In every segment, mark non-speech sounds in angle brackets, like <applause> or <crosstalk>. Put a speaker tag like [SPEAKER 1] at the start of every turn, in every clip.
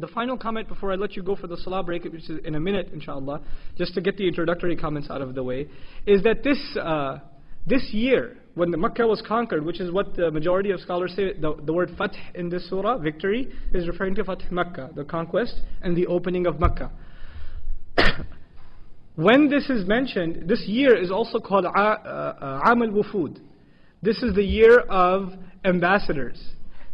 [SPEAKER 1] The final comment before I let you go for the salah break, which is in a minute, inshallah, just to get the introductory comments out of the way, is that this, uh, this year, when the Makkah was conquered, which is what the majority of scholars say, the, the word fath in this surah, victory, is referring to fath Makkah, the conquest and the opening of Makkah. <coughs> when this is mentioned, this year is also called uh, uh, Am al-Wufud. This is the year of ambassadors.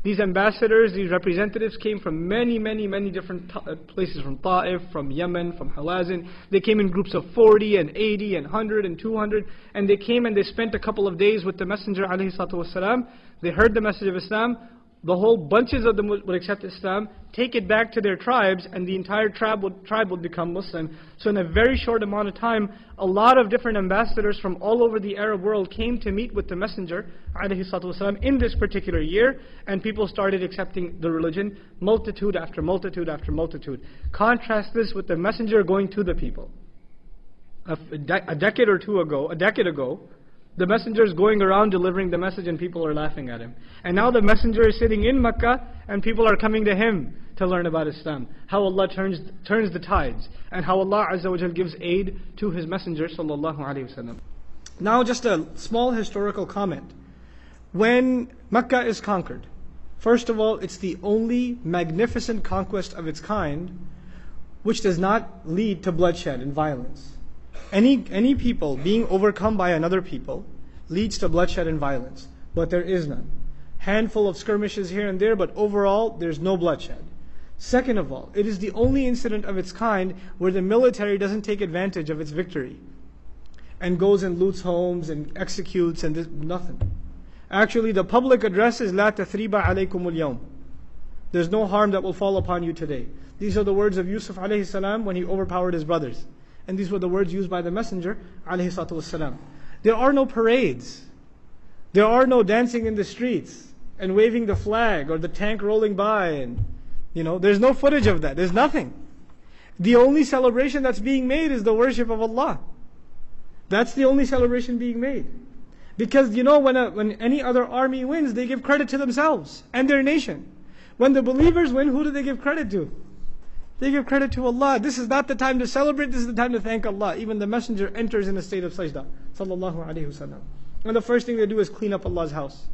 [SPEAKER 1] These ambassadors, these representatives came from many, many, many different uh, places from Ta'if, from Yemen, from Hawazin. They came in groups of 40 and 80 and 100 and 200. And they came and they spent a couple of days with the Messenger. والسلام. They heard the message of Islam the whole bunches of them would, would, accept Islam, take it back to their tribes, and the entire tribe would, tribe would become Muslim. So in a very short amount of time, a lot of different ambassadors from all over the Arab world came to meet with the Messenger والسلام, in this particular year, and people started accepting the religion, multitude after multitude after multitude. Contrast this with the Messenger going to the people. A, a decade or two ago, a decade ago, the messenger is going around delivering the message and people are laughing at him. And now the messenger is sitting in Makkah and people are coming to him to learn about Islam. How Allah turns, turns the tides. And how Allah Azza wa gives aid to His Messenger sallallahu alayhi wasallam. Now just a small historical comment. When Makkah is conquered, first of all, it's the only magnificent conquest of its kind which does not lead to bloodshed and violence any, any people being overcome by another people leads to bloodshed and violence, but there is none. Handful of skirmishes here and there, but overall, there's no bloodshed. Second of all, it is the only incident of its kind where the military doesn't take advantage of its victory and goes and loots homes and executes and this, nothing. Actually, the public address is La tathriba alaykumul yawm. There's no harm that will fall upon you today. These are the words of Yusuf alayhi salam when he overpowered his brothers. And these were the words used by the Messenger والسلام. There are no parades. There are no dancing in the streets and waving the flag or the tank rolling by and you know, there's no footage of that. There's nothing. The only celebration that's being made is the worship of Allah. That's the only celebration being made. Because you know, when, a, when any other army wins, they give credit to themselves and their nation. When the believers win, who do they give credit to? They give credit to Allah. This is not the time to celebrate, this is the time to thank Allah. Even the messenger enters in a state of sajda. Sallallahu alayhi wasallam. And the first thing they do is clean up Allah's house.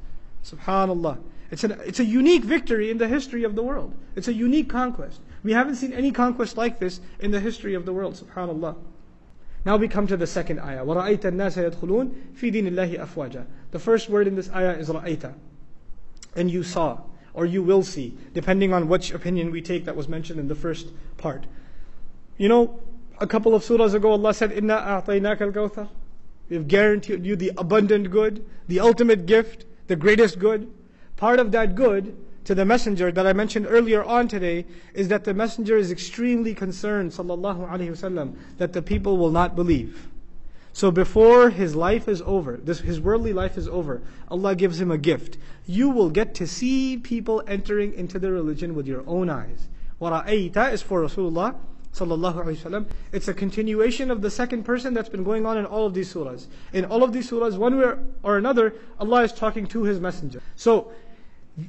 [SPEAKER 1] Subhanallah. It's, an, it's a unique victory in the history of the world. It's a unique conquest. We haven't seen any conquest like this in the history of the world. Subhanallah. Now we come to the second ayah. وَرَأَيْتَ النَّاسَ يَدْخُلُونَ فِي دِينِ اللَّهِ أَفْوَاجًا The first word in this ayah is رَأَيْتَ. And you saw or you will see, depending on which opinion we take that was mentioned in the first part. You know, a couple of surahs ago, Allah said, Inna a'tainaka al-kawthar. We have guaranteed you the abundant good, the ultimate gift, the greatest good. Part of that good to the messenger that I mentioned earlier on today is that the messenger is extremely concerned, sallallahu alaihi wasallam, that the people will not believe. So before his life is over, this, his worldly life is over, Allah gives him a gift. You will get to see people entering into the religion with your own eyes. وَرَأَيْتَ is for Rasulullah sallallahu alaihi wasallam. It's a continuation of the second person that's been going on in all of these surahs. In all of these surahs, one way or another, Allah is talking to His messenger. So,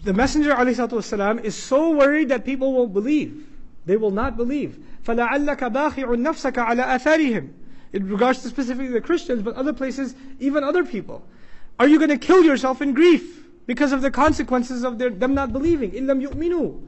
[SPEAKER 1] the messenger والسلام, is so worried that people won't believe. They will not believe. فَلَعَلَّكَ بَاخِعُ نَفْسَكَ عَلَى آثَارِهِمْ in regards to specifically the Christians, but other places, even other people. Are you going to kill yourself in grief because of the consequences of their, them not believing? إِلَّمْ يُؤْمِنُوا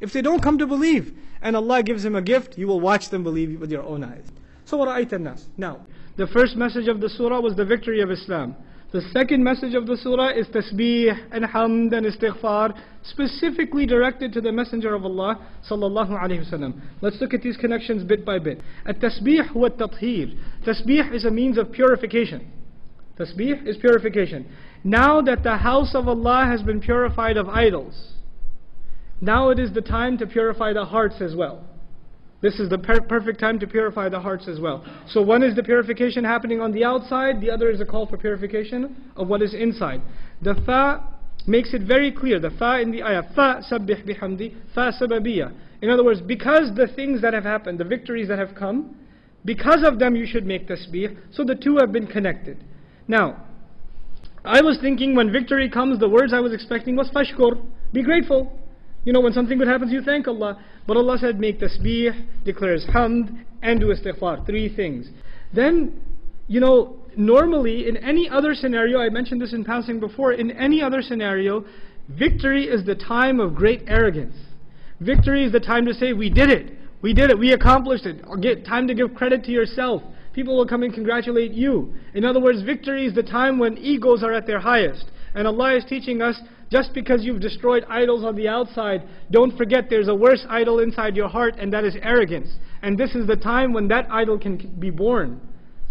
[SPEAKER 1] If they don't come to believe, and Allah gives them a gift, you will watch them believe with your own eyes. So وَرَأَيْتَ النَّاسِ Now, the first message of the surah was the victory of Islam. The second message of the surah is tasbih and hamd and istighfar, specifically directed to the Messenger of Allah sallallahu alaihi wasallam. Let's look at these connections bit by bit. At-tasbih wa tathir. Tasbih is a means of purification. Tasbih is purification. Now that the house of Allah has been purified of idols, now it is the time to purify the hearts as well. This is the per perfect time to purify the hearts as well. So one is the purification happening on the outside, the other is a call for purification of what is inside. The fa makes it very clear, the fa in the ayah, fa sabbih bihamdi, fa sababiyya. In other words, because the things that have happened, the victories that have come, because of them you should make tasbih, so the two have been connected. Now, I was thinking when victory comes, the words I was expecting was fashkur, be grateful. You know, when something good happens, you thank Allah. But Allah said, make tasbih, declares hamd, and do istighfar. Three things. Then, you know, normally in any other scenario, I mentioned this in passing before, in any other scenario, victory is the time of great arrogance. Victory is the time to say, we did it. We did it. We accomplished it. Get time to give credit to yourself. People will come and congratulate you. In other words, victory is the time when egos are at their highest. And Allah is teaching us, just because you've destroyed idols on the outside, don't forget there's a worse idol inside your heart, and that is arrogance. And this is the time when that idol can be born.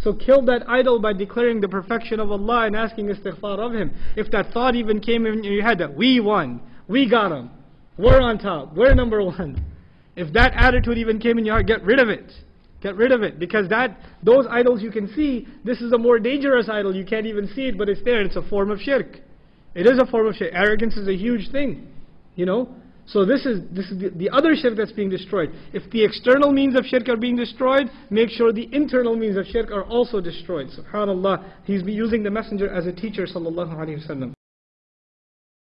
[SPEAKER 1] So kill that idol by declaring the perfection of Allah and asking istighfar of Him. If that thought even came in your head that we won, we got Him, we're on top, we're number one. If that attitude even came in your heart, get rid of it. Get rid of it. Because that those idols you can see, this is a more dangerous idol. You can't even see it, but it's there. It's a form of shirk. It is a form of shirk. Arrogance is a huge thing. You know? So this is this is the, the, other shirk that's being destroyed. If the external means of shirk are being destroyed, make sure the internal means of shirk are also destroyed. Subhanallah, he's using the messenger as a teacher, sallallahu alaihi wasallam.